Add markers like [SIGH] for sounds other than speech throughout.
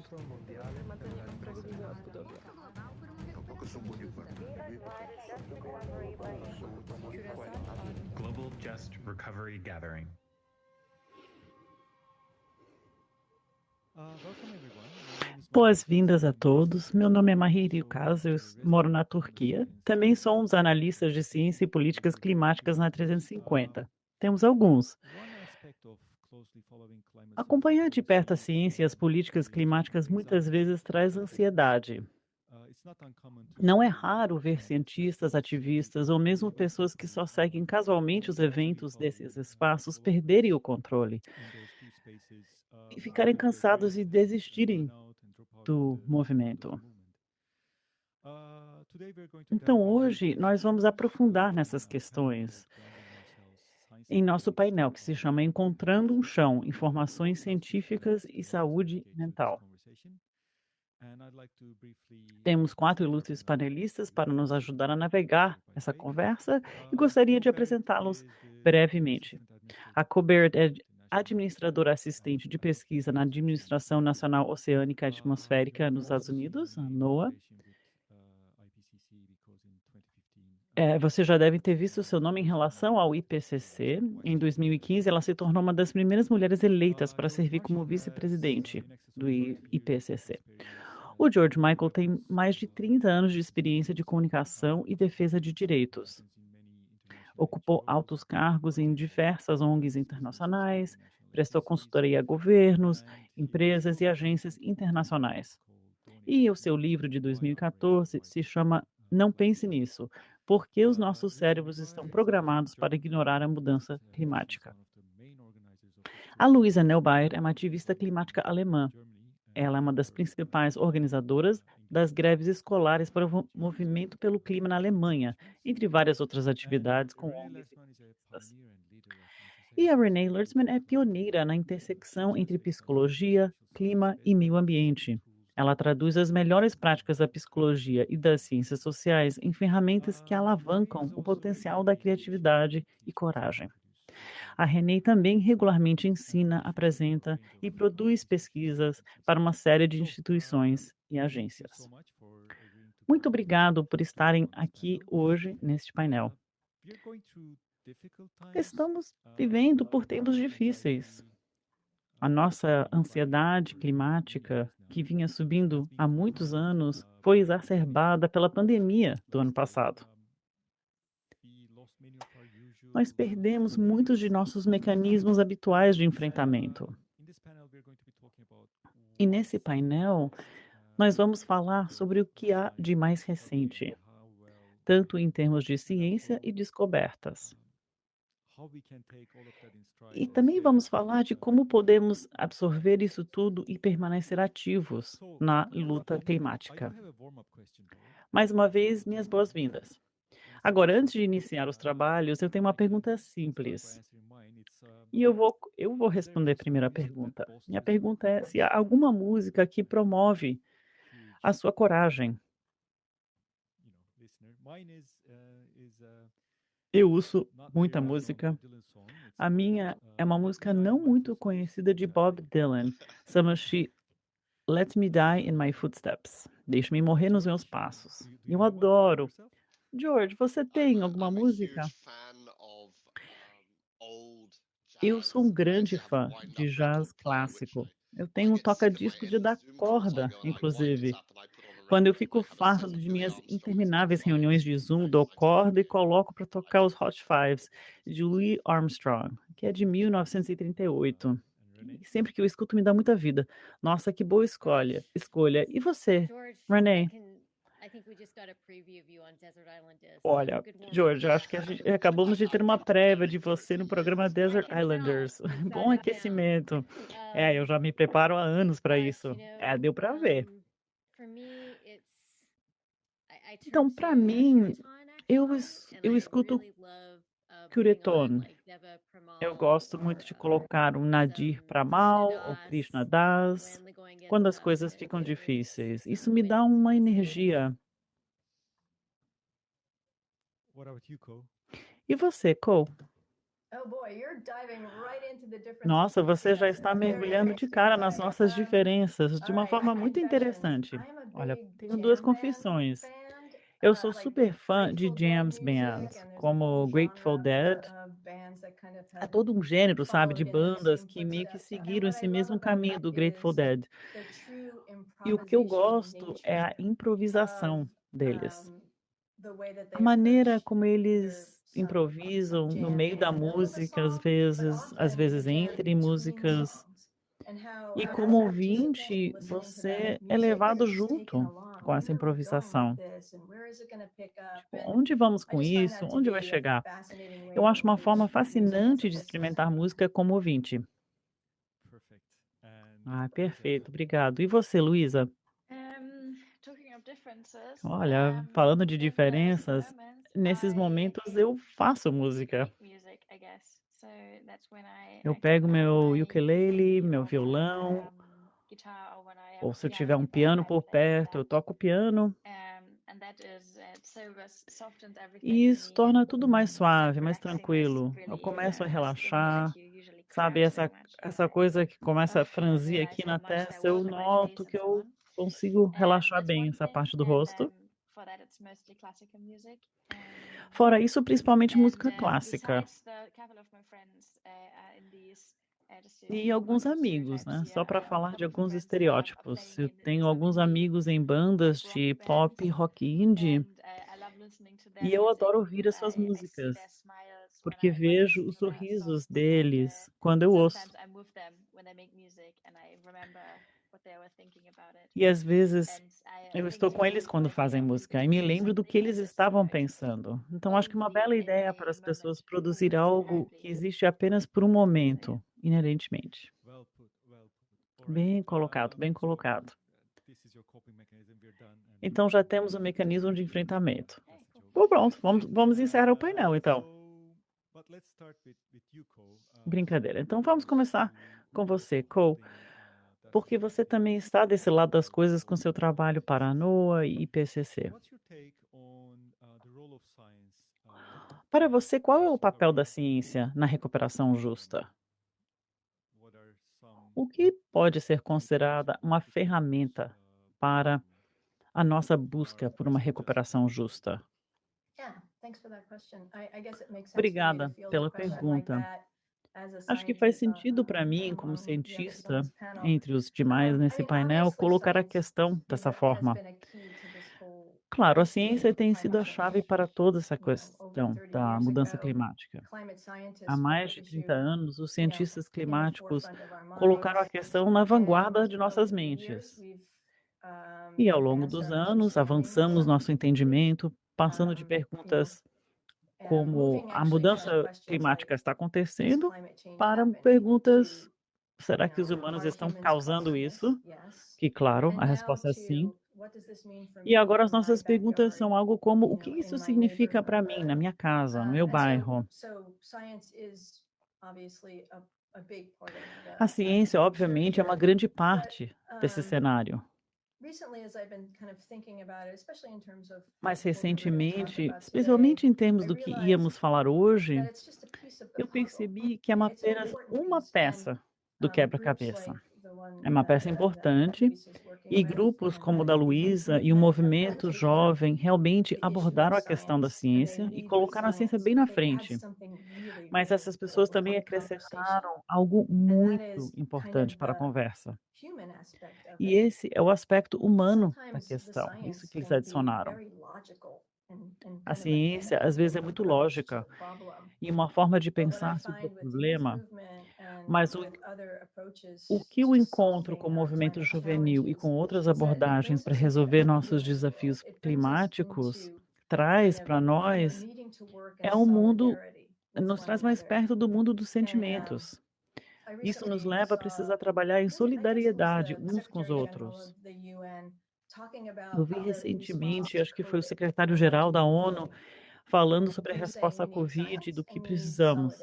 Centro Mondiale son muy fuertes. Global Just Recovery Gathering. Boas-vindas a todos. Meu nome é Mahiri Ukaz, eu moro na Turquia. Também sou um dos analistas de ciência e políticas climáticas na 350. Temos alguns. Acompanhar de perto a ciência e as políticas climáticas muitas vezes traz ansiedade. Não é raro ver cientistas, ativistas ou mesmo pessoas que só seguem casualmente os eventos desses espaços perderem o controle e ficarem cansados e desistirem do movimento. Então, hoje, nós vamos aprofundar nessas questões em nosso painel, que se chama Encontrando um Chão: Informações Científicas e Saúde Mental. Temos quatro ilustres panelistas para nos ajudar a navegar essa conversa e gostaria de apresentá-los brevemente. A Colbert é administradora assistente de pesquisa na Administração Nacional Oceânica e Atmosférica nos Estados Unidos, a NOAA. É, você já deve ter visto o seu nome em relação ao IPCC. Em 2015, ela se tornou uma das primeiras mulheres eleitas para servir como vice-presidente do IPCC. O George Michael tem mais de 30 anos de experiência de comunicação e defesa de direitos. Ocupou altos cargos em diversas ONGs internacionais, prestou consultoria a governos, empresas e agências internacionais. E o seu livro de 2014 se chama Não Pense Nisso: Por que os nossos cérebros estão programados para ignorar a mudança climática. A Luisa Neubauer é uma ativista climática alemã. Ela é uma das principais organizadoras das greves escolares para o movimento pelo clima na Alemanha, entre várias outras atividades com ONGs e a Renee Lertzman é pioneira na intersecção entre psicologia, clima e meio ambiente. Ela traduz as melhores práticas da psicologia e das ciências sociais em ferramentas que alavancam o potencial da criatividade e coragem. A Renee também regularmente ensina, apresenta e produz pesquisas para uma série de instituições e agências. Muito obrigado por estarem aqui hoje neste painel. Estamos vivendo por tempos difíceis. A nossa ansiedade climática, que vinha subindo há muitos anos, foi exacerbada pela pandemia do ano passado nós perdemos muitos de nossos mecanismos habituais de enfrentamento. E nesse painel, nós vamos falar sobre o que há de mais recente, tanto em termos de ciência e descobertas. E também vamos falar de como podemos absorver isso tudo e permanecer ativos na luta climática. Mais uma vez, minhas boas-vindas. Agora, antes de iniciar os trabalhos, eu tenho uma pergunta simples. E eu vou, eu vou responder a primeira pergunta. Minha pergunta é se há alguma música que promove a sua coragem. Eu uso muita música. A minha é uma música não muito conhecida de Bob Dylan. Chama-se Let Me Die in My Footsteps. Deixe-me morrer nos meus passos. Eu adoro George, você tem alguma música? Eu sou um grande fã de jazz clássico. Eu tenho um toca-disco de dar corda, inclusive. Quando eu fico farto de minhas intermináveis reuniões de Zoom, dou corda e coloco para tocar os Hot Fives de Louis Armstrong, que é de 1938. E sempre que eu escuto me dá muita vida. Nossa, que boa escolha. Escolha. E você, Renee? Olha, George, acho que a gente acabamos de ter uma prévia de você no programa Desert Islanders. [LAUGHS] Bom aquecimento. É, eu já me preparo há anos para isso. É, deu para ver. Então, para mim, eu, eu escuto Cureton. Eu gosto muito de colocar um Nadir para mal ou Krishna Das quando as coisas ficam difíceis. Isso me dá uma energia. E você, Cole? Nossa, você já está mergulhando de cara nas nossas diferenças de uma forma muito interessante. Olha, tenho duas confissões. Eu sou super fã de jams bands, como Grateful Dead. É todo um gênero, sabe, de bandas que meio que seguiram esse mesmo caminho do Grateful Dead. E o que eu gosto é a improvisação deles. A maneira como eles improvisam no meio da música, às vezes, às vezes entre músicas. E como ouvinte, você é levado junto com essa improvisação. Tipo, onde vamos com isso? Onde vai chegar? Eu acho uma forma fascinante de experimentar música como ouvinte. Ah, perfeito, obrigado. E você, Luísa? Olha, falando de diferenças, nesses momentos eu faço música. Eu pego meu ukulele, meu violão, ou se eu tiver um piano por perto, eu toco piano. E isso torna tudo mais suave, mais tranquilo. Eu começo a relaxar, sabe, essa, essa coisa que começa a franzir aqui na testa, eu noto que eu consigo relaxar bem essa parte do rosto. Fora isso, principalmente música clássica. E alguns amigos, né? Só para falar de alguns estereótipos. Eu tenho alguns amigos em bandas de pop, rock indie, e eu adoro ouvir as suas músicas, porque vejo os sorrisos deles quando eu ouço. E às vezes eu estou com eles quando fazem música e me lembro do que eles estavam pensando. Então acho que uma bela ideia para as pessoas produzir algo que existe apenas por um momento, inerentemente. Bem colocado, bem colocado. Então já temos um mecanismo de enfrentamento. Bom, pronto, vamos, vamos encerrar o painel então. Brincadeira. Então vamos começar com você, Cole porque você também está desse lado das coisas com seu trabalho para a NOAA e IPCC. Para você, qual é o papel da ciência na recuperação justa? O que pode ser considerada uma ferramenta para a nossa busca por uma recuperação justa? Obrigada pela pergunta. Acho que faz sentido para mim, como cientista, entre os demais nesse painel, colocar a questão dessa forma. Claro, a ciência tem sido a chave para toda essa questão da mudança climática. Há mais de 30 anos, os cientistas climáticos colocaram a questão na vanguarda de nossas mentes. E ao longo dos anos, avançamos nosso entendimento, passando de perguntas como a mudança climática está acontecendo para perguntas: será que os humanos estão causando isso? Que, claro, a resposta é sim. E agora as nossas perguntas são algo como: o que isso significa para mim, na minha casa, no meu bairro? A ciência, obviamente, é uma grande parte desse cenário. Mais recentemente, especialmente em termos do que íamos falar hoje, eu percebi que é apenas uma peça do quebra-cabeça. É uma peça importante e grupos como o da Luísa e o movimento jovem realmente abordaram a questão da ciência e colocaram a ciência bem na frente. Mas essas pessoas também acrescentaram algo muito importante para a conversa. E esse é o aspecto humano da questão, isso que eles adicionaram. A ciência, às vezes, é muito lógica e uma forma de pensar sobre o problema, mas o, o que o encontro com o movimento juvenil e com outras abordagens para resolver nossos desafios climáticos traz para nós é um mundo, nos traz mais perto do mundo dos sentimentos. Isso nos leva a precisar trabalhar em solidariedade uns com os outros. Eu vi recentemente, acho que foi o secretário-geral da ONU, falando sobre a resposta à Covid e do que precisamos.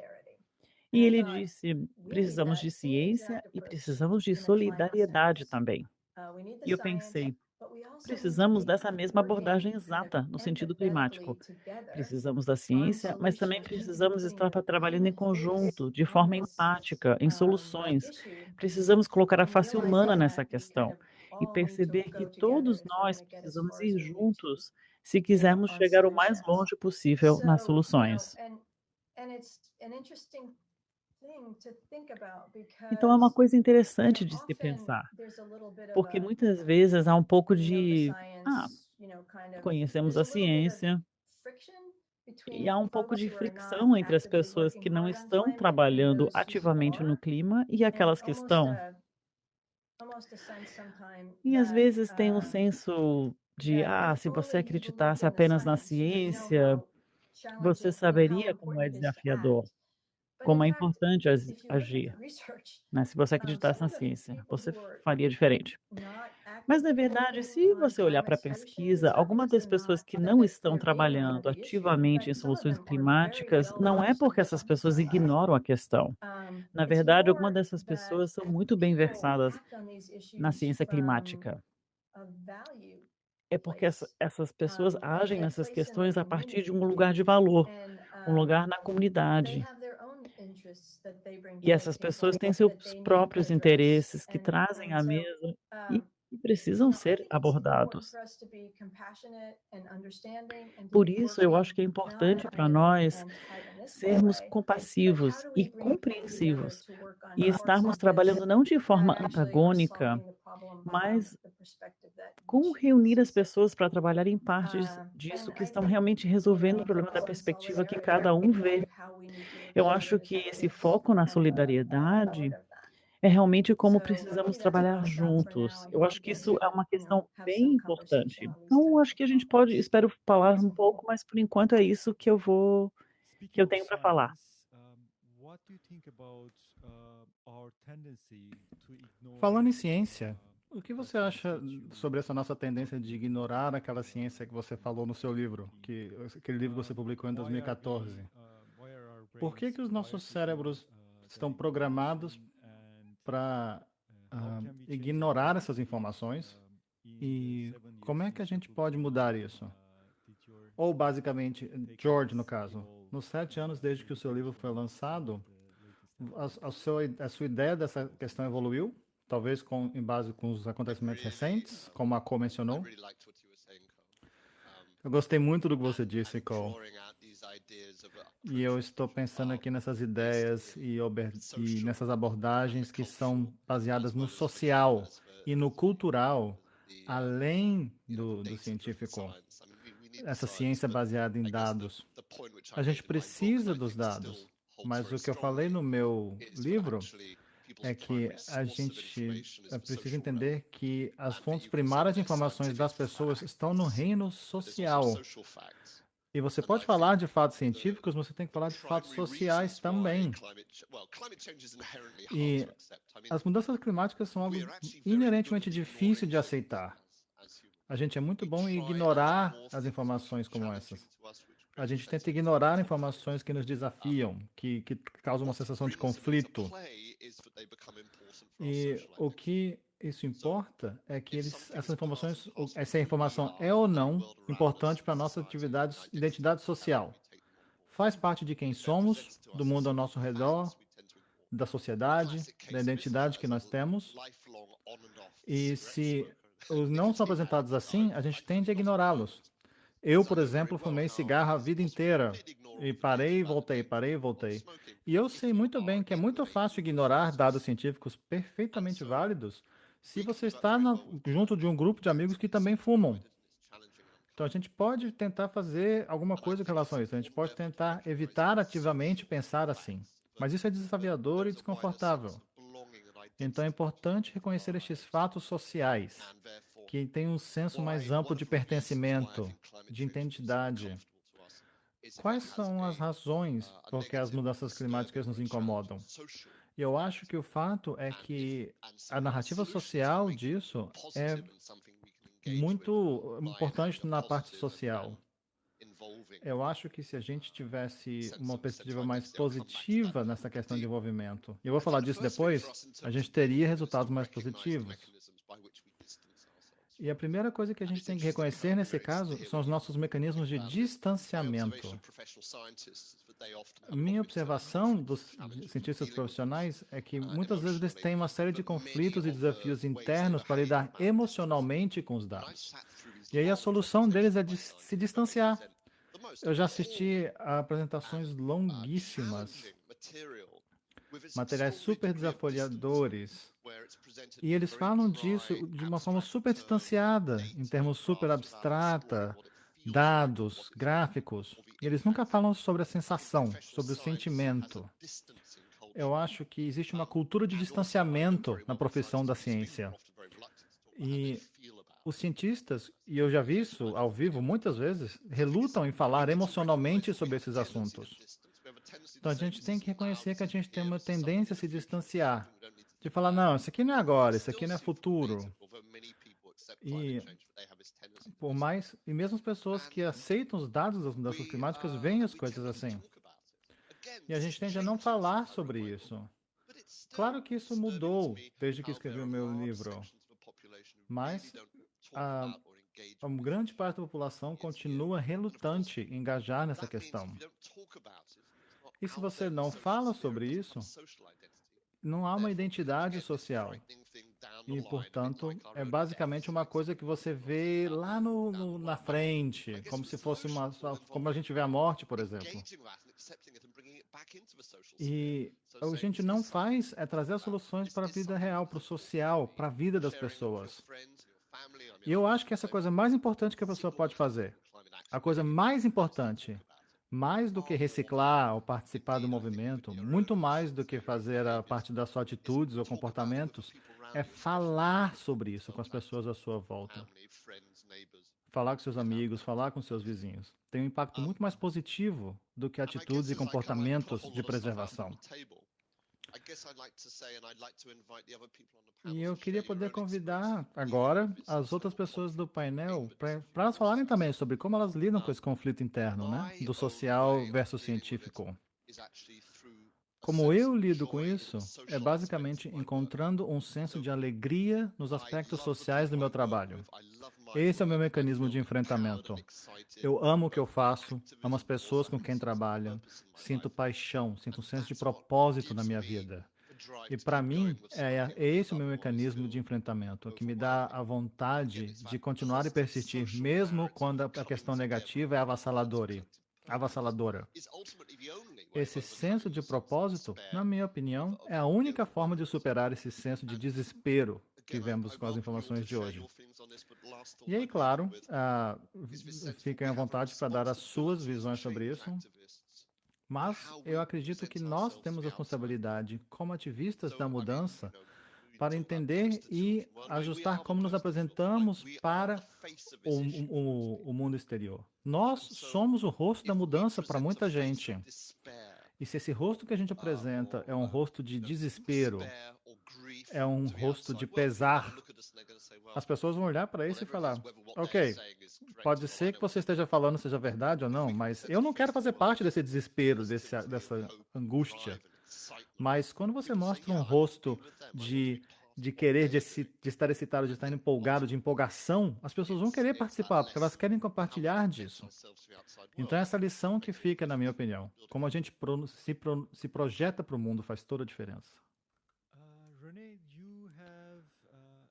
E ele disse: precisamos de ciência e precisamos de solidariedade também. E eu pensei: Precisamos dessa mesma abordagem exata no sentido climático. Precisamos da ciência, mas também precisamos estar trabalhando em conjunto, de forma empática, em soluções. Precisamos colocar a face humana nessa questão e perceber que todos nós precisamos ir juntos se quisermos chegar o mais longe possível nas soluções. Então é uma coisa interessante de se pensar, porque muitas vezes há um pouco de, ah, conhecemos a ciência, e há um pouco de fricção entre as pessoas que não estão trabalhando ativamente no clima e aquelas que estão. E às vezes tem um senso de, ah, se você acreditasse apenas na ciência, você saberia como é desafiador como é importante agir, né, se você acreditasse na ciência, você faria diferente. Mas, na verdade, se você olhar para a pesquisa, algumas das pessoas que não estão trabalhando ativamente em soluções climáticas, não é porque essas pessoas ignoram a questão. Na verdade, algumas dessas pessoas são muito bem versadas na ciência climática. É porque essa, essas pessoas agem nessas questões a partir de um lugar de valor, um lugar na comunidade. E essas pessoas têm seus próprios interesses que trazem à mesa e, e precisam ser abordados. Por isso, eu acho que é importante para nós sermos compassivos e compreensivos e estarmos trabalhando não de forma antagônica, mas como reunir as pessoas para trabalhar em partes disso que estão realmente resolvendo o problema da perspectiva que cada um vê. Eu acho que esse foco na solidariedade é realmente como precisamos trabalhar juntos. Eu acho que isso é uma questão bem importante. Então, acho que a gente pode, espero falar um pouco, mas por enquanto é isso que eu vou, que eu tenho para falar. Falando em ciência, o que você acha sobre essa nossa tendência de ignorar aquela ciência que você falou no seu livro, que aquele livro que você publicou em 2014? Por que que os nossos cérebros estão programados para uh, ignorar essas informações? E como é que a gente pode mudar isso? Ou basicamente, George, no caso, nos sete anos desde que o seu livro foi lançado, a, a, sua, a sua ideia dessa questão evoluiu? talvez com, em base com os acontecimentos recentes, como a Co mencionou. Eu gostei muito do que você disse, Cole. E eu estou pensando aqui nessas ideias e, e nessas abordagens que são baseadas no social e no cultural, além do, do científico. Essa ciência baseada em dados. A gente precisa dos dados, mas o que eu falei no meu livro é que a gente precisa entender que as fontes primárias de informações das pessoas estão no reino social. E você pode falar de fatos científicos, mas você tem que falar de fatos sociais também. E as mudanças climáticas são algo inerentemente difícil de aceitar. A gente é muito bom em ignorar as informações como essas. A gente tenta ignorar informações que nos desafiam, que, que causam uma sensação de conflito. E o que isso importa é que eles, essas informações, essa informação é ou não importante para a nossa atividade, identidade social. Faz parte de quem somos, do mundo ao nosso redor, da sociedade, da identidade que nós temos. E se os não são apresentados assim, a gente tende a ignorá-los. Eu, por exemplo, fumei cigarro a vida inteira. E parei e voltei, parei e voltei. E eu sei muito bem que é muito fácil ignorar dados científicos perfeitamente válidos se você está na, junto de um grupo de amigos que também fumam. Então a gente pode tentar fazer alguma coisa com relação a isso. A gente pode tentar evitar ativamente pensar assim. Mas isso é desafiador e desconfortável. Então é importante reconhecer estes fatos sociais que tem um senso mais amplo de pertencimento, de identidade. Quais são as razões por que as mudanças climáticas nos incomodam? E eu acho que o fato é que a narrativa social disso é muito importante na parte social. Eu acho que se a gente tivesse uma perspectiva mais positiva nessa questão de envolvimento, e eu vou falar disso depois, a gente teria resultados mais positivos. E a primeira coisa que a gente tem que reconhecer nesse caso são os nossos mecanismos de distanciamento. Minha observação dos cientistas profissionais é que muitas vezes eles têm uma série de conflitos e desafios internos para lidar emocionalmente com os dados. E aí a solução deles é de se distanciar. Eu já assisti a apresentações longuíssimas, materiais super desafiadores, e eles falam disso de uma forma super distanciada, em termos super abstrata, dados, gráficos. Eles nunca falam sobre a sensação, sobre o sentimento. Eu acho que existe uma cultura de distanciamento na profissão da ciência. E os cientistas, e eu já vi isso ao vivo muitas vezes, relutam em falar emocionalmente sobre esses assuntos. Então a gente tem que reconhecer que a gente tem uma tendência a se distanciar, de falar, não, isso aqui não é agora, isso aqui não é futuro. E por mais, e mesmo as pessoas que aceitam os dados das mudanças climáticas veem as coisas assim. E a gente tende a não falar sobre isso. Claro que isso mudou desde que escrevi o meu livro, mas a, a grande parte da população continua relutante em engajar nessa questão. E se você não fala sobre isso, não há uma identidade social. E, portanto, é basicamente uma coisa que você vê lá no, no, na frente, como se fosse uma. como a gente vê a morte, por exemplo. E o que a gente não faz é trazer as soluções para a vida real, para o social, para a vida das pessoas. E eu acho que essa é coisa mais importante que a pessoa pode fazer. A coisa mais importante mais do que reciclar ou participar do movimento, muito mais do que fazer a parte das suas atitudes ou comportamentos, é falar sobre isso com as pessoas à sua volta. Falar com seus amigos, falar com seus vizinhos. Tem um impacto muito mais positivo do que atitudes e comportamentos de preservação. E eu queria poder convidar agora as outras pessoas do painel para elas falarem também sobre como elas lidam com esse conflito interno, né? Do social versus científico. Como eu lido com isso, é basicamente encontrando um senso de alegria nos aspectos sociais do meu trabalho. Esse é o meu mecanismo de enfrentamento. Eu amo o que eu faço, amo as pessoas com quem trabalho, sinto paixão, sinto um senso de propósito na minha vida. E para mim, é, é esse o meu mecanismo de enfrentamento, que me dá a vontade de continuar e persistir, mesmo quando a questão negativa é avassaladora. avassaladora. Esse senso de propósito, na minha opinião, é a única forma de superar esse senso de desespero que vemos com as informações de hoje. E aí, claro, uh, fiquem à vontade para dar as suas visões sobre isso. Mas eu acredito que nós temos a responsabilidade, como ativistas da mudança, para entender e ajustar como nos apresentamos para o, o, o mundo exterior. Nós somos o rosto da mudança para muita gente. E se esse rosto que a gente apresenta é um rosto de desespero, é um rosto de pesar, as pessoas vão olhar para isso e falar: ok, pode ser que você esteja falando seja verdade ou não, mas eu não quero fazer parte desse desespero, desse, dessa angústia. Mas quando você mostra um rosto de, de querer, de, de estar excitado, de estar empolgado, de empolgação, as pessoas vão querer participar, porque elas querem compartilhar disso. Então, essa lição que fica, na minha opinião, como a gente se, se projeta para o mundo faz toda a diferença.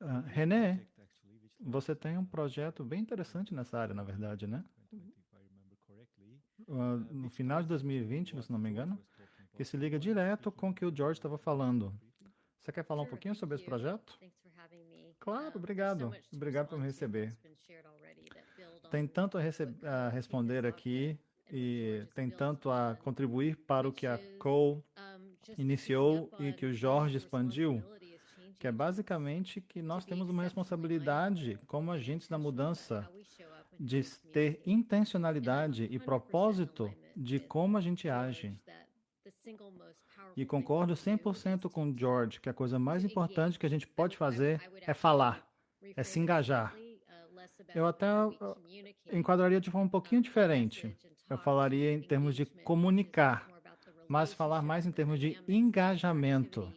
Uh, René, você tem um projeto bem interessante nessa área, na verdade, né? Uh, no final de 2020, se não me engano, que se liga direto com o que o George estava falando. Você quer falar um pouquinho sobre esse projeto? Claro, obrigado. Obrigado por me receber. Tem tanto a, a responder aqui e tem tanto a contribuir para o que a Cole iniciou e que o Jorge expandiu que é basicamente que nós temos uma responsabilidade como agentes da mudança de ter intencionalidade e propósito de como a gente age. E concordo 100% com o George que a coisa mais importante que a gente pode fazer é falar, é se engajar. Eu até enquadraria de forma um pouquinho diferente. Eu falaria em termos de comunicar, mas falar mais em termos de engajamento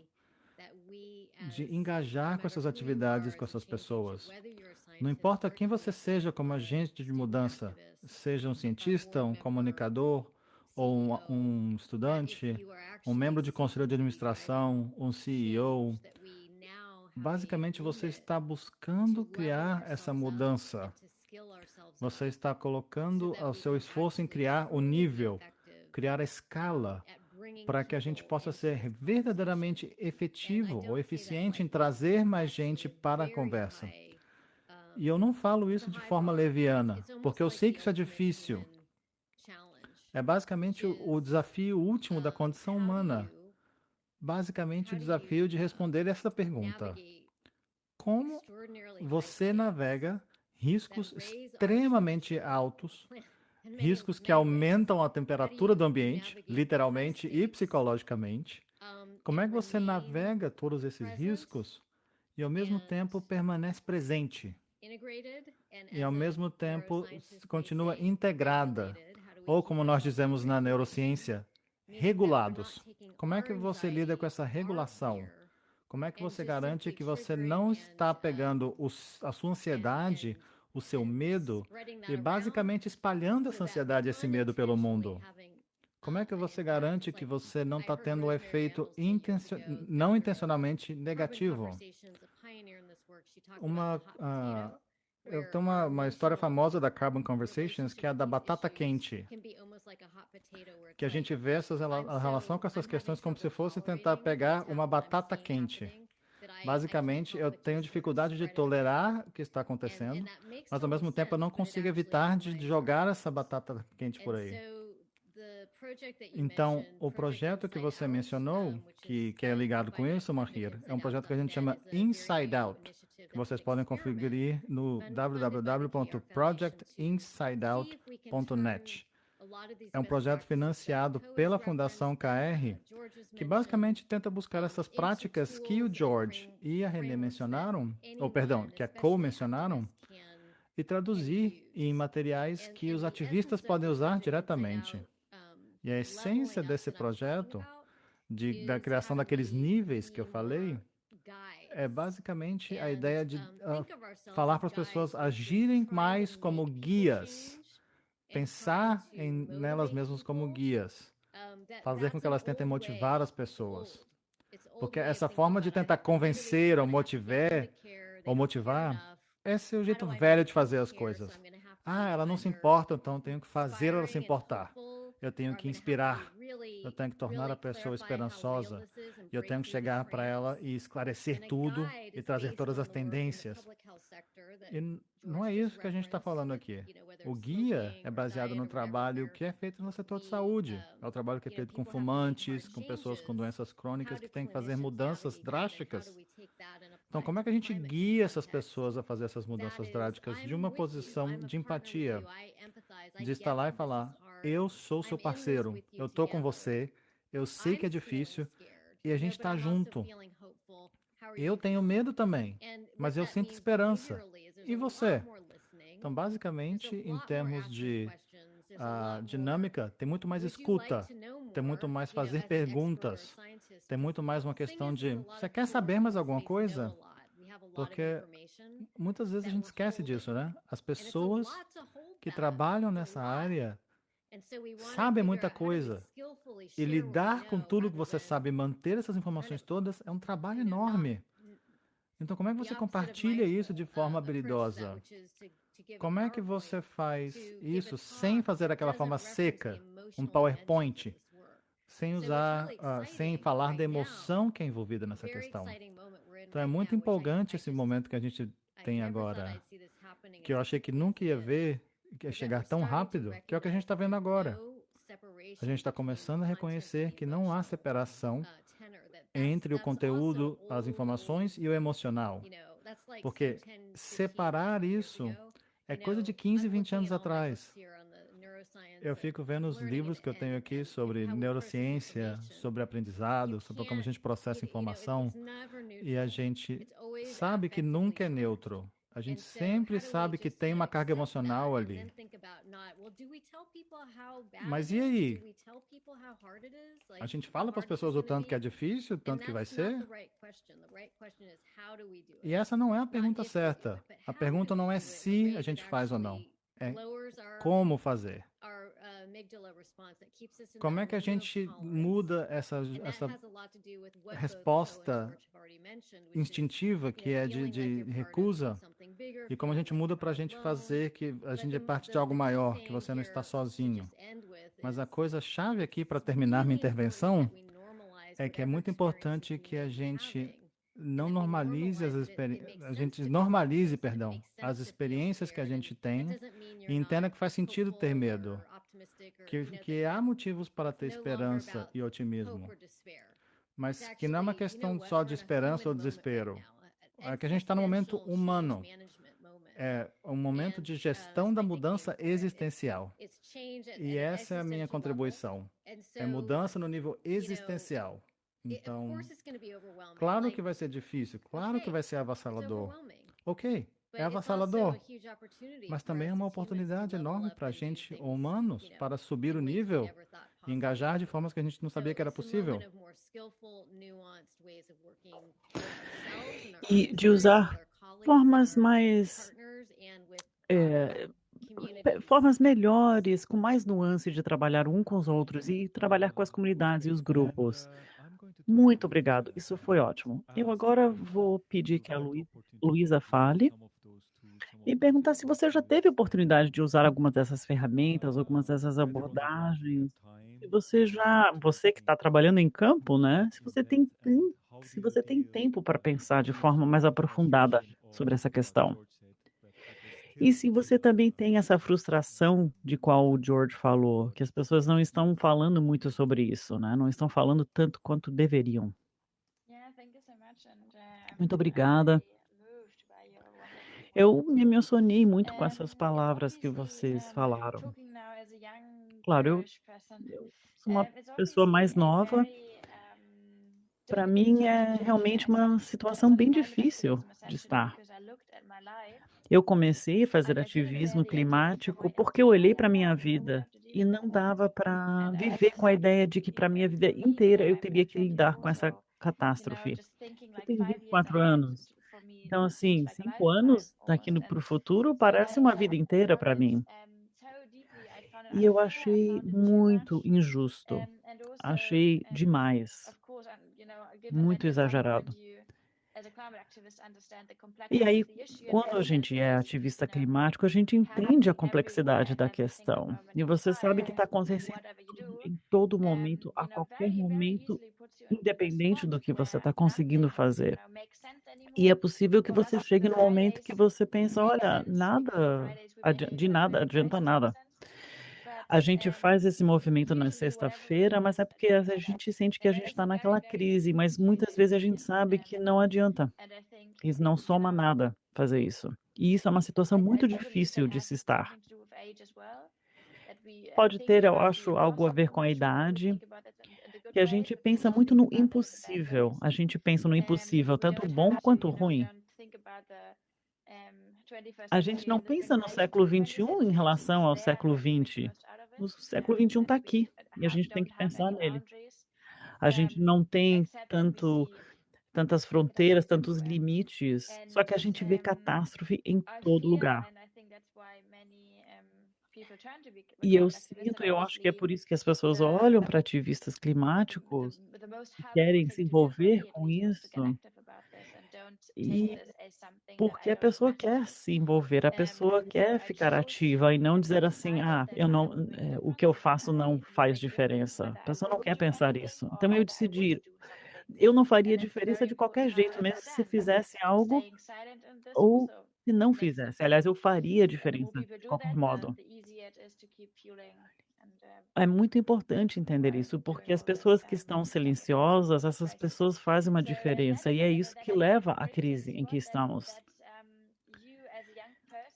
de engajar com essas atividades com essas pessoas. Não importa quem você seja como agente de mudança, seja um cientista, um comunicador, ou um, um estudante, um membro de conselho de administração, um CEO, basicamente você está buscando criar essa mudança. Você está colocando o seu esforço em criar o nível, criar a escala, para que a gente possa ser verdadeiramente efetivo ou eficiente em trazer mais gente para a conversa. E eu não falo isso de forma leviana, porque eu sei que isso é difícil. É basicamente o, desafio último da condição humana. Basicamente, o desafio de responder essa pergunta: Como você navega riscos extremamente altos, riscos que aumentam a temperatura do ambiente, literalmente e psicologicamente? Como é que você navega todos esses riscos e, ao mesmo tempo, permanece presente? E, ao mesmo tempo, continua integrada ou como nós dizemos na neurociência, regulados. Como é que você lida com essa regulação? Como é que você garante que você não está pegando a sua ansiedade, o seu medo e basicamente espalhando essa ansiedade esse medo pelo mundo? Como é que você garante que você não está tendo um efeito intencio não intencionalmente negativo? Uma, uh, eu tenho uma, uma história famosa da Carbon Conversations, que é a da batata quente. Que a gente vê essas, a relação com essas questões como se fosse tentar pegar uma batata quente. Basicamente, eu tenho dificuldade de tolerar o que está acontecendo, mas ao mesmo tempo eu não consigo evitar de jogar essa batata quente por aí. Então, o projeto que você mencionou, que, que é ligado com isso, Mahir, é um projeto que a gente chama Inside Out que vocês podem conferir no www.projectinsideout.net. É um projeto financiado pela Fundação KR, que basicamente tenta buscar essas práticas que o George e a René mencionaram, ou perdão, que a Cole mencionaram, e traduzir em materiais que os ativistas podem usar diretamente. E a essência desse projeto, de, da criação daqueles níveis que eu falei, é basicamente a ideia de uh, falar para as pessoas agirem mais como guias, pensar em nelas mesmas como guias, fazer com que elas tentem motivar as pessoas. Porque essa forma de tentar convencer ou motivar, ou motivar, esse é o jeito velho de fazer as coisas. Ah, ela não se importa, então tenho que fazer ela se importar. Eu tenho que inspirar. Eu tenho que tornar a pessoa esperançosa. E eu tenho que chegar para ela e esclarecer tudo e trazer todas as tendências. E não é isso que a gente está falando aqui. O guia é baseado no trabalho que é feito no setor de saúde. É o trabalho que é feito com fumantes, com pessoas com doenças crônicas que têm que fazer mudanças drásticas. Então, como é que a gente guia essas pessoas a fazer essas mudanças drásticas de uma posição de empatia, de estar lá e falar: eu sou seu parceiro, eu estou com você, eu sei que é difícil e a gente está junto. Eu tenho medo também, mas eu sinto esperança. E você? Então, basicamente, em termos de uh, dinâmica, tem muito mais escuta, tem muito mais fazer perguntas, tem muito mais uma questão de: você quer saber mais alguma coisa? Porque muitas vezes a gente esquece disso, né? As pessoas que trabalham nessa área sabe muita coisa. E lidar com tudo que você sabe, manter essas informações todas, é um trabalho enorme. Então, como é que você compartilha isso de forma habilidosa? Como é que você faz isso sem fazer aquela forma seca, um PowerPoint, sem usar, uh, sem falar da emoção que é envolvida nessa questão? Então, é muito empolgante esse momento que a gente tem agora, que eu achei que nunca ia ver que é chegar tão rápido, que é o que a gente está vendo agora. A gente está começando a reconhecer que não há separação entre o conteúdo, as informações e o emocional. Porque separar isso é coisa de 15, 20 anos atrás. Eu fico vendo os livros que eu tenho aqui sobre neurociência, sobre aprendizado, sobre como a gente processa informação, e a gente sabe que nunca é neutro. A gente sempre sabe que tem uma carga emocional ali. Mas e aí? A gente fala para as pessoas o tanto que é difícil, o tanto que vai ser? E essa não é a pergunta certa. A pergunta não é se a gente faz ou não, é como fazer. Como é que a gente muda essa, essa resposta instintiva que é de, de recusa e como a gente muda para a gente fazer que a gente é parte de algo maior, que você não está sozinho. Mas a coisa chave aqui para terminar minha intervenção é que é muito importante que a gente não normalize as experiências, a gente normalize, perdão, as experiências que a gente tem e entenda que faz sentido ter medo, que, que há motivos para ter esperança e otimismo, mas que não é uma questão só de esperança ou desespero, é que a gente está no momento humano, é um momento de gestão da mudança existencial. E essa é a minha contribuição. É mudança no nível existencial. Então, claro que vai ser difícil, claro que vai ser avassalador. Ok, é avassalador, mas também é uma oportunidade enorme para a gente, humanos, para subir o nível e engajar de formas que a gente não sabia que era possível. E de usar formas mais. É, formas melhores, com mais nuance de trabalhar um com os outros e trabalhar com as comunidades e os grupos. Muito obrigado, isso foi ótimo. Eu agora vou pedir que a Luísa fale e perguntar se você já teve oportunidade de usar alguma dessas ferramentas, algumas dessas abordagens. Se você já, você que está trabalhando em campo, né? Se você tem, se você tem tempo para pensar de forma mais aprofundada sobre essa questão. E se você também tem essa frustração de qual o George falou, que as pessoas não estão falando muito sobre isso, né? Não estão falando tanto quanto deveriam. Muito obrigada. Eu me emocionei muito com essas palavras que vocês falaram. Claro, eu, eu sou uma pessoa mais nova. Para mim é realmente uma situação bem difícil de estar. Eu comecei a fazer ativismo climático porque eu olhei para minha vida e não dava para viver com a ideia de que para minha vida inteira eu teria que lidar com essa catástrofe. Eu tenho 24 anos. Então, assim, cinco anos daqui para o futuro parece uma vida inteira para mim. E eu achei muito injusto. Achei demais. Muito exagerado. E aí, quando a gente é ativista climático, a gente entende a complexidade da questão. E você sabe que está acontecendo em todo momento, a qualquer momento, independente do que você está conseguindo fazer. E é possível que você chegue no momento que você pensa, olha, nada, de nada adianta nada. A gente faz esse movimento na sexta-feira, mas é porque a gente sente que a gente está naquela crise, mas muitas vezes a gente sabe que não adianta. Isso não soma nada fazer isso. E isso é uma situação muito difícil de se estar. Pode ter, eu acho, algo a ver com a idade, que a gente pensa muito no impossível. A gente pensa no impossível, tanto bom quanto ruim. A gente não pensa no século XXI em relação ao século XX o século XXI está aqui e a gente tem que pensar nele. A gente não tem tanto tantas fronteiras, tantos limites, só que a gente vê catástrofe em todo lugar. E eu sinto, eu acho que é por isso que as pessoas olham para ativistas climáticos e querem se envolver com isso. E porque a pessoa quer se envolver, a pessoa quer ficar ativa e não dizer assim, ah, eu não, é, o que eu faço não faz diferença. A pessoa não quer pensar isso. Então eu decidi, eu não faria diferença de qualquer jeito, mesmo se fizesse algo ou se não fizesse. Aliás, eu faria diferença de qualquer modo. É muito importante entender isso, porque as pessoas que estão silenciosas, essas pessoas fazem uma diferença e é isso que leva à crise em que estamos.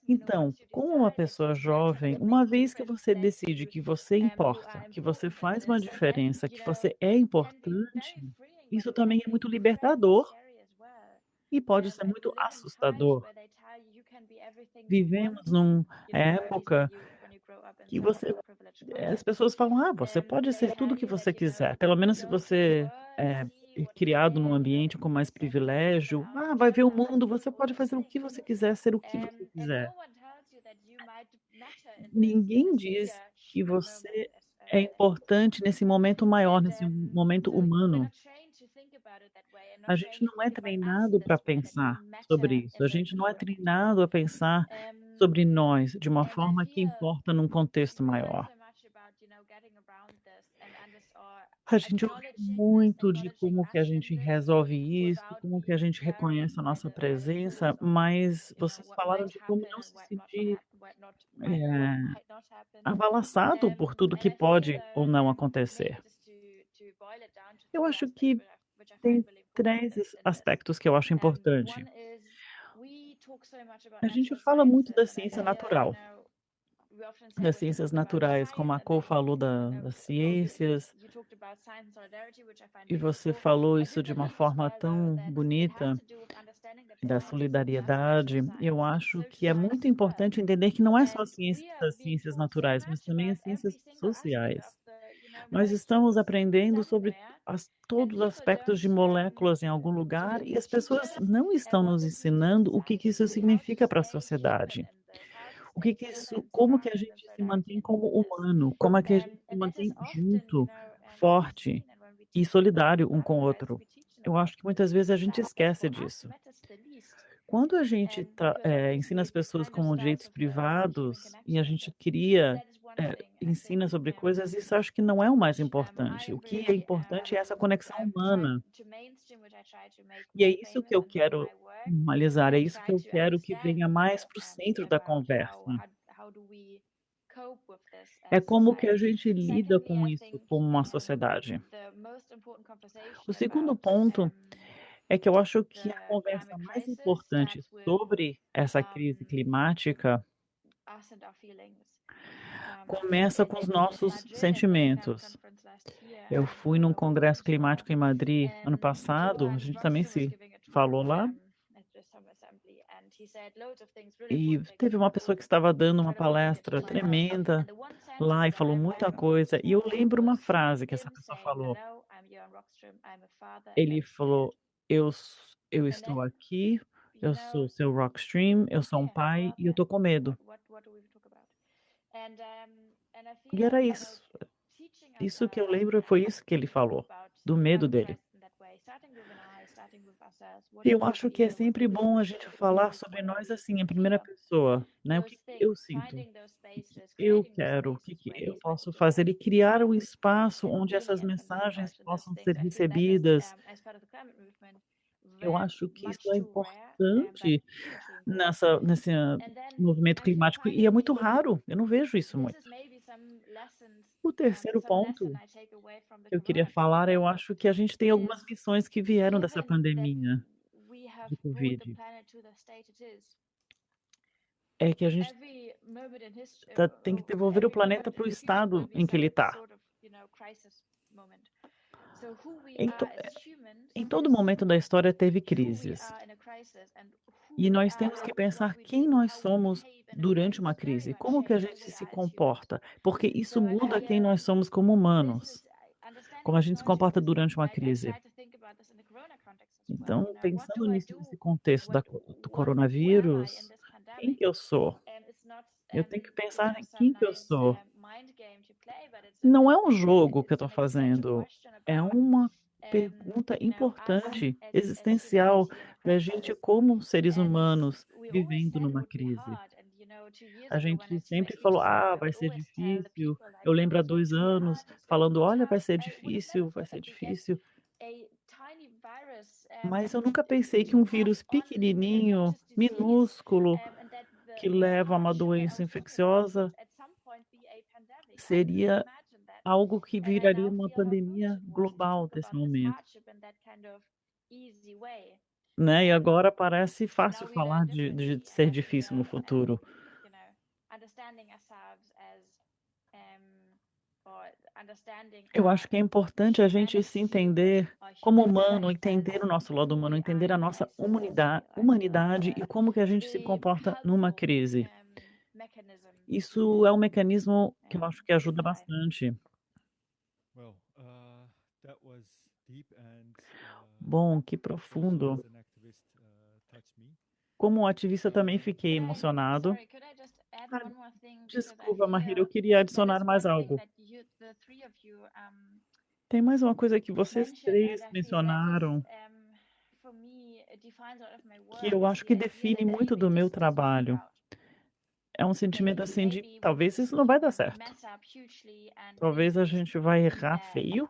Então, como uma pessoa jovem, uma vez que você decide que você importa, que você faz uma diferença, que você é importante, isso também é muito libertador e pode ser muito assustador. Vivemos numa época que você eh, as pessoas falam: "Ah, você pode ser tudo o que você quiser", pelo menos se você é é criado num ambiente com mais privilégio, "Ah, vai ver o mundo, você pode fazer o que você quiser, ser o que você quiser". Ninguém diz que você é importante nesse momento maior, nesse momento humano. A gente não é treinado pra pensar sobre isso, a gente não é treinado a pensar sobre nós de uma forma que importa num contexto maior. A gente ouve muito de como que a gente resolve isso, como que a gente reconhece a nossa presença, mas vocês falaram de como não se sentir, eh, amalaçado por tudo que pode ou não acontecer. Eu acho que tem 3 as aspectos que eu acho importante. A gente fala muito da ciência natural. Das ciências naturais, como a Cor falou da das ciências. E você falou isso de uma forma tão bonita, da solidariedade. Eu acho que é muito importante entender que não é só ciência das ciências naturais, mas também as ciências sociais. Nós estamos aprendendo sobre as todos os aspectos de moléculas em algum lugar e as pessoas não estão nos ensinando o que que isso significa pra sociedade. O que que isso como que a gente se mantém como humano, como é que a gente se mantém junto, forte e solidário um com o outro. Eu acho que muitas vezes a gente esquece disso. Quando a gente eh, ensina as pessoas como direitos privados e a gente cria eh, ensina sobre coisas, isso acho que não é o mais importante. O que é importante é essa conexão humana. E é isso que eu quero normalizar, é isso que eu quero que venha mais para o centro da conversa. É como que a gente lida com isso como uma sociedade. O segundo ponto é que eu acho que a conversa mais importante sobre essa crise climática começa com os nossos sentimentos. Eu fui num congresso climático em Madrid ano passado, a gente também se falou lá. E teve uma pessoa que estava dando uma palestra tremenda lá e falou muita coisa, e eu lembro uma frase que essa pessoa falou. Ele falou: "Eu eu estou aqui, eu sou seu Rockstream, eu sou um pai e eu tô com medo". E era isso. Isso que eu lembro foi isso que ele falou, do medo dele. E eu acho que é sempre bom a gente falar sobre nós, assim, em primeira pessoa, né, o que eu sinto, eu quero, o que que eu posso fazer e criar um espaço onde essas mensagens possam ser recebidas. Eu acho que isso é importante nessa nesse movimento climático e é muito raro, eu não vejo isso muito. O terceiro ponto que eu queria falar, eu acho que a gente tem algumas lições que vieram dessa pandemia de covid. É que a gente tá tem que devolver o planeta para o estado em que ele tá. Em to eh, em todo momento da história teve crises. E nós temos que pensar quem nós somos durante uma crise, como que a gente se comporta, porque isso muda quem nós somos como humanos, como a gente se comporta durante uma crise. Então, pensando nisso, nesse contexto da do coronavírus, quem que eu sou? Eu tenho que pensar em quem que eu sou. Não é um jogo que eu tô fazendo, é uma pergunta importante, existencial pra gente como seres humanos vivendo numa crise. A gente sempre falou: "Ah, vai ser difícil", eu lembro há 2 anos falando: "Olha, vai ser difícil, vai ser difícil". Mas eu nunca pensei que um vírus pequenininho, minúsculo, que leva a uma doença infecciosa seria algo que viraria uma pandemia global desse momento. Né, e agora parece fácil falar de de ser difícil no futuro. Eu acho que é importante a gente se entender como humano, entender o nosso lado humano, entender a nossa humanida humanidade e como que a gente se comporta numa crise. Isso é um mecanismo que eu acho que ajuda bastante. Bom, que profundo. Como ativista também fiquei emocionado. Ah, Desculpa, Mahira, eu queria adicionar mais algo. Tem mais uma coisa que vocês três mencionaram que eu acho que define muito do meu trabalho. É um sentimento assim de talvez isso não vai dar certo. Talvez a gente vai errar feio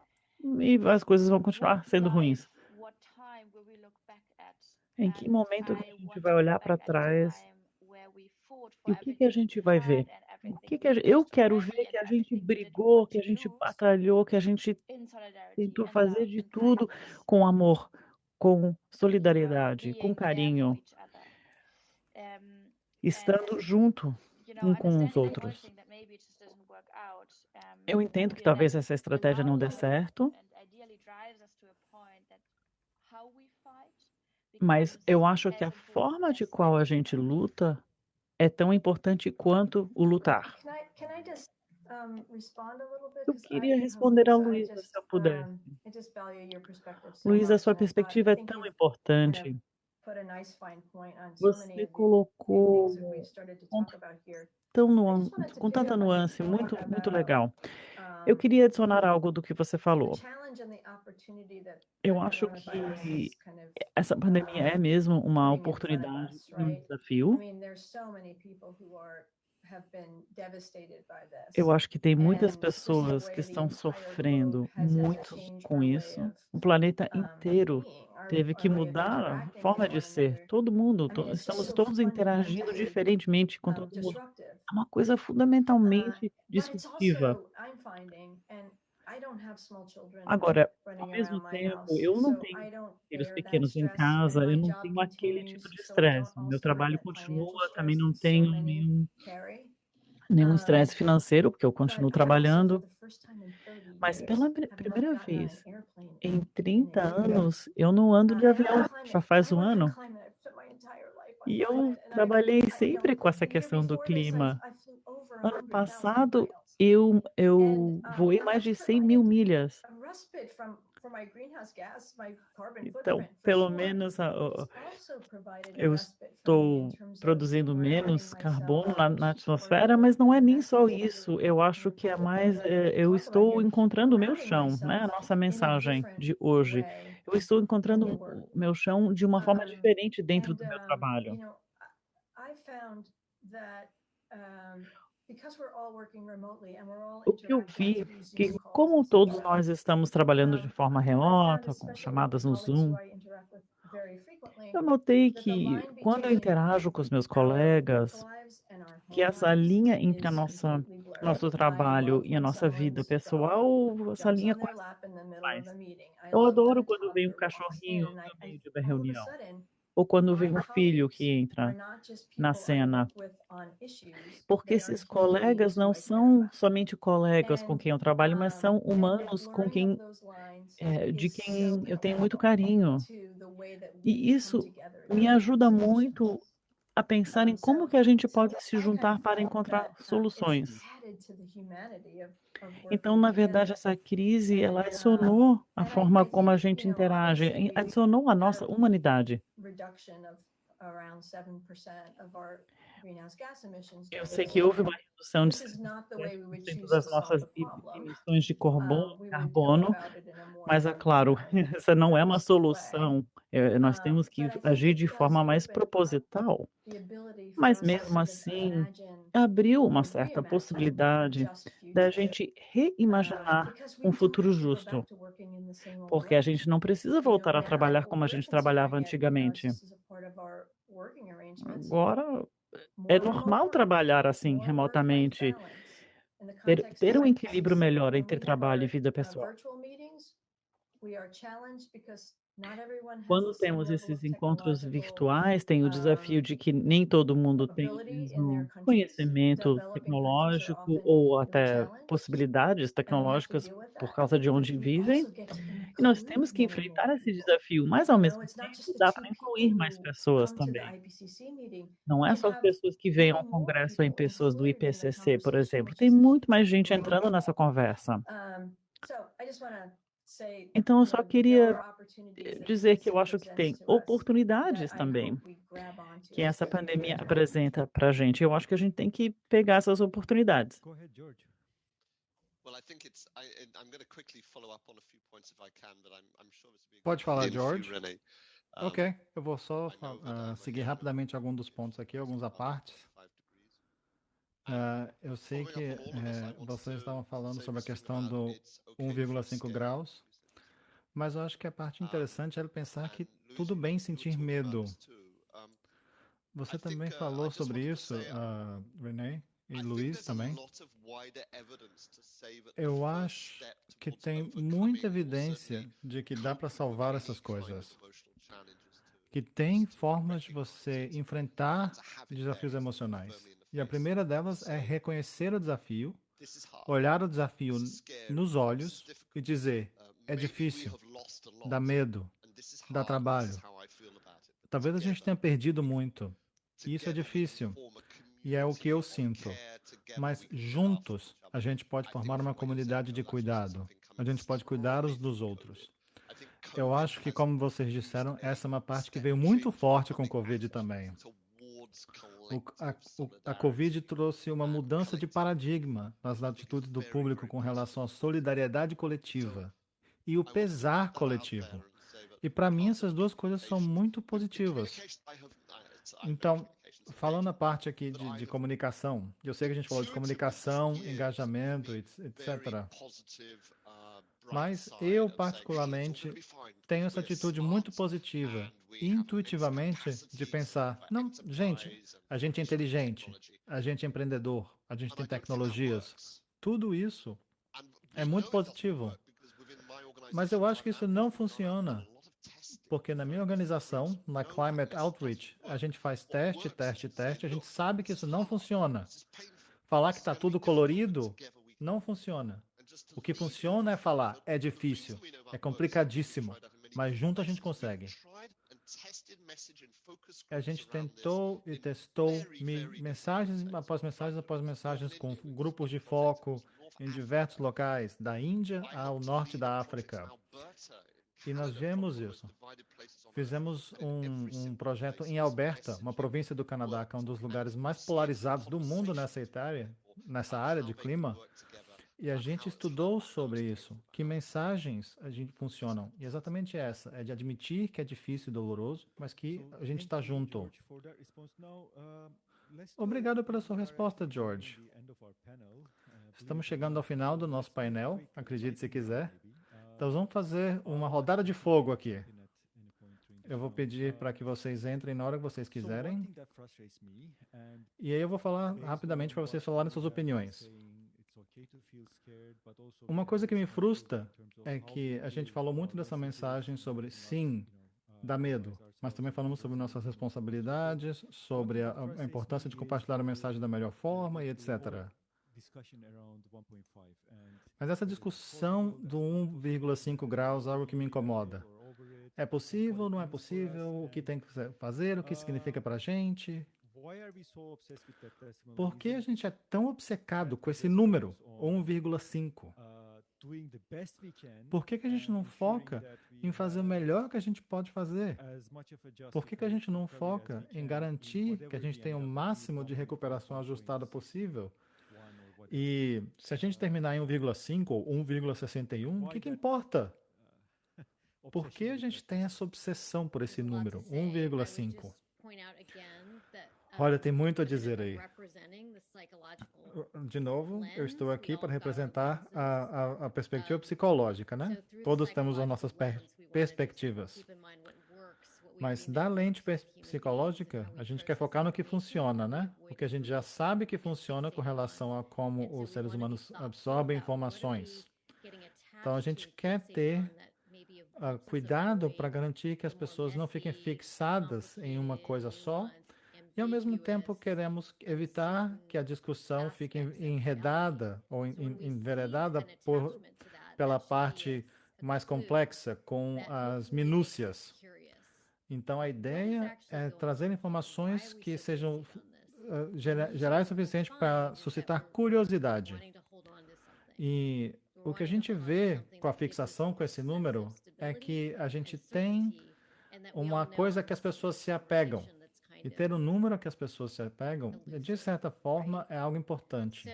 e as coisas vão continuar sendo ruins. Em que momento que a gente vai olhar para trás e o que que a gente vai ver? O que que eu quero ver que a gente brigou, que a gente batalhou, que a gente tentou fazer de tudo com amor, com solidariedade, com carinho, estando junto um com os outros. Eu entendo que talvez essa estratégia não dê certo. Mas eu acho que a forma de qual a gente luta é tão importante quanto o lutar. Um? Eu queria um, responder a Luísa, se eu um, so Luísa, sua perspectiva é tão importante. Você colocou to ponto. Tão com tanta nuance, muito, muito legal. Eu um, queria adicionar algo do que você falou. Eu acho que essa pandemia é mesmo uma oportunidade um desafio. Eu acho que tem muitas pessoas que estão sofrendo muito com isso. O planeta inteiro teve que mudar a forma de ser. Todo mundo, to- estamos todos interagindo diferentemente com todo mundo. É uma coisa Uh, fundamentalmente it's disruptiva. Agora, ao mesmo tempo, eu não tenho filhos pequenos em casa, eu não tenho aquele tipo de estresse. Meu trabalho continua, também não tenho nenhum, nenhum Um, estresse financeiro, porque eu continuo trabalhando. for the first time in 30 Mas pela primeira vez em in 30 a year. anos, eu não ando de avião. Já faz um ano. E eu trabalhei sempre com essa questão do clima. Ano 100,000 passado. Eu, eu voei mais de just 100 mil milhas. Então, pelo menos eu estou produzindo menos carbono na, na atmosfera, mas não é nem só isso. Eu acho que é mais, é, eu estou encontrando o meu chão, né? A nossa mensagem de hoje. Eu estou encontrando o meu chão de uma forma diferente dentro do meu trabalho. You know, I I found that because we're all working remotely and we're all O que eu vi through que como todos nós estamos trabalhando de forma remota, com chamadas no Zoom, eu notei que quando eu interajo com os meus colegas, que essa linha entre a nossa nosso trabalho e a nossa vida pessoal, essa linha quase faz. Eu adoro quando vem um cachorrinho no meio de uma reunião, ou quando vem um filho que entra na cena, porque esses colegas não são somente colegas com quem eu trabalho, mas são humanos com quem, é, de quem eu tenho muito carinho. E isso me ajuda muito. A pensar em como que a gente pode se juntar para encontrar soluções. Então, na verdade, essa crise, ela adicionou a forma como a gente interage, adicionou a nossa humanidade. Reduction of around 7% of our greenhouse gas emissions Eu sei que houve uma redução de This is not the way we would 7% choose das to solve nossas emissões de Um, carbono, carbono, mas é claro, [LAUGHS] essa não é uma solução. É, nós Um, temos que agir de forma mais proposital. Mas mesmo assim, abriu uma certa possibilidade da gente Um, reimaginar um futuro justo, porque a gente não precisa voltar a trabalhar como a gente trabalhava antigamente. Agora é normal trabalhar assim, remotamente, ter, ter um equilíbrio melhor entre trabalho e vida pessoal. Quando temos esses encontros virtuais, tem o desafio um, de que nem todo mundo tem countries. conhecimento tecnológico ou até possibilidades tecnológicas por causa de onde vivem. E nós temos que enfrentar esse desafio, mas ao mesmo tempo dá para incluir mais pessoas também. Não é só as pessoas que vêm ao congresso em pessoas do IPCC, por exemplo. Tem muito mais gente entrando nessa conversa. Então eu só queria dizer que eu acho que tem oportunidades também que essa pandemia apresenta para a gente. Eu acho que a gente tem que pegar essas oportunidades. Pode falar, George. Ok, eu vou só um, seguir rapidamente alguns dos pontos aqui, alguns apartes. Ah, eu sei que eh, vocês estavam falando sobre a something questão do it's okay for 1,5 scare graus, mas eu acho que a parte interessante é pensar que tudo bem sentir medo. Você também falou sobre isso, ah, Renee e Luiz também. Eu acho que tem muita evidência de que dá para salvar essas coisas. Que tem formas de você enfrentar desafios emocionais. E a primeira delas é reconhecer o desafio, olhar o desafio nos olhos e dizer: é difícil, dá medo, dá trabalho. Talvez a gente tenha perdido muito. E isso é difícil. E é o que eu sinto. Mas juntos a gente pode formar uma comunidade de cuidado. A gente pode cuidar uns dos outros. Eu acho que, como vocês disseram, essa é uma parte que veio muito forte com o Covid também. A, a Covid trouxe uma mudança de paradigma nas atitudes do público com relação à solidariedade coletiva e o pesar coletivo. E para mim, essas duas coisas são muito positivas. Então, falando a parte aqui de, de comunicação, eu sei que a gente falou de comunicação, engajamento, etc. Mas eu, particularmente, tenho essa atitude muito positiva, intuitivamente, de pensar: não, gente, a gente é inteligente, a gente é empreendedor, a gente tem tecnologias. Tudo isso é muito positivo. Mas eu acho que isso não funciona. Porque na minha organização, na Climate Outreach, a gente faz teste, teste, teste, a gente sabe que isso não funciona. Falar que está tudo colorido não funciona. O que funciona é falar, é difícil, é complicadíssimo, mas junto a gente consegue. A gente tentou e testou me- mensagens após mensagens após mensagens com grupos de foco em diversos locais, da Índia ao norte da África. E nós vemos isso. Fizemos um, um projeto em Alberta, uma província do Canadá, que é um dos lugares mais polarizados do mundo nessa área, nessa área de clima. E a gente estudou sobre isso, que mensagens a gente funcionam. E exatamente essa, é de admitir que é difícil e doloroso, mas que a gente está junto. Uh, Obrigado pela sua resposta, George. Uh, Estamos believe chegando ao final do uh, nosso painel, acredite se quiser. Uh, Então vamos fazer uma rodada de fogo aqui. Eu vou pedir Uh, para que vocês entrem na hora que vocês quiserem. E aí eu vou falar rapidamente para vocês falarem suas opiniões. Uma coisa que me frustra é que a gente falou muito dessa mensagem sobre sim, know, uh, dá medo, mas também falamos sobre nossas responsabilidades, sobre a, a importância de compartilhar a mensagem da melhor forma e etc. discussion around 1.5 and Mas essa discussão do 1,5 graus é algo que me incomoda. É possível, não é possível, o que tem que fazer, o que significa para a gente. Por que a gente é tão obcecado com esse número, 1,5? Por que, que a gente não foca em fazer o melhor que a gente pode fazer? Por que, que a gente não foca em garantir que a gente tem o máximo de recuperação ajustada possível? E se a gente terminar em 1,5 ou 1,61, o que, que importa? [LAUGHS] Por que a gente tem essa obsessão por esse número, 1,5? Olha, tem muito a dizer aí. De novo, eu estou aqui para representar a, a, a perspectiva psicológica, né? Todos temos as nossas per perspectivas. Mas da lente psicológica, a gente quer focar no que funciona, né? O que a gente já sabe que funciona com relação a como os seres humanos absorvem informações. Então a gente quer ter uh, cuidado para garantir que as pessoas não fiquem fixadas em uma coisa só e, ao mesmo tempo, queremos evitar que a discussão fique enredada ou enveredada por, pela parte mais complexa, com as minúcias. Então, a ideia é trazer informações que sejam uh, gera- gerais o suficiente para suscitar curiosidade. E o que a gente vê com a fixação com esse número é que a gente tem uma coisa que as pessoas se apegam. E ter um número que as pessoas se apegam, de certa forma, é algo importante.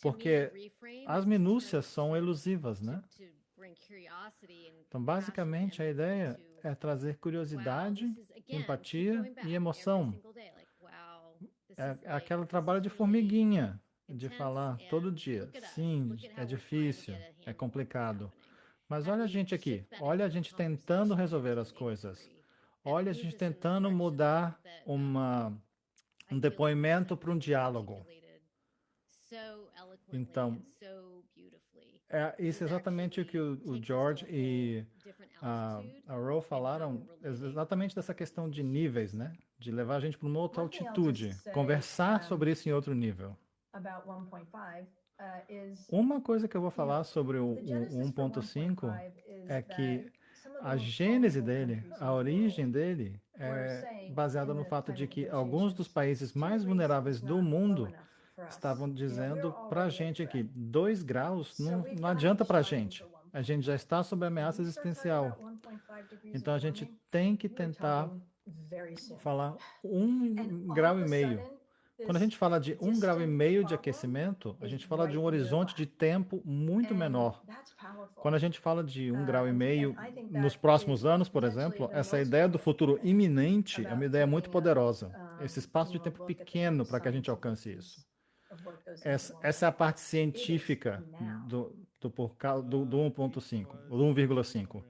Porque as minúcias são elusivas, né? Então, basicamente, a ideia é trazer curiosidade, empatia e emoção. É, é aquele trabalho de formiguinha, de falar todo dia. Sim, é difícil, é complicado. Mas olha a gente aqui, olha a gente tentando resolver as coisas. Olha a gente tentando mudar uma, um depoimento para um diálogo. Então, É isso é exatamente o que o, o George e a, a Ro falaram, ex- exatamente dessa questão de níveis, né? De levar a gente para uma outra altitude, conversar sobre isso em outro nível. About 1.5 uh, Uma coisa que eu vou falar sobre o, o genesis for 1.5 1.5 is é que a gênese dele, a origem dele, é baseada no the fato de que alguns dos países mais vulneráveis is do mundo estavam dizendo para a gente threat. dois graus não, não adianta para a gente. A gente já está sob ameaça talking existencial. about 1.5 degrees Então a gente tem que tentar falar um grau e meio. Quando a gente fala de um grau e meio de aquecimento, a gente fala de um horizonte de tempo muito menor. Quando a gente fala de um Uh, grau e meio nos próximos anos, por exemplo, essa ideia do futuro iminente é uma ideia muito poderosa. Esse espaço de tempo pequeno para que a gente alcance isso. Essa, 1.5. essa é a parte científica do, do, do, do 1.5, ou do 1,5.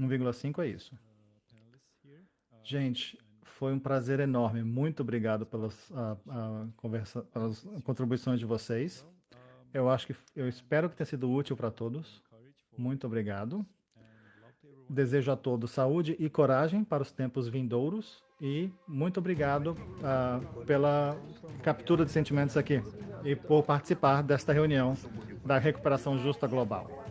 1,5 é isso. Gente, foi um prazer enorme. Muito obrigado pelas, ah, ah, conversa, pelas contribuições de vocês. Eu acho que eu espero que tenha sido útil para todos. Muito obrigado. Desejo a todos saúde e coragem para os tempos vindouros e muito obrigado ah, pela captura de sentimentos aqui e por participar desta reunião da recuperação justa global.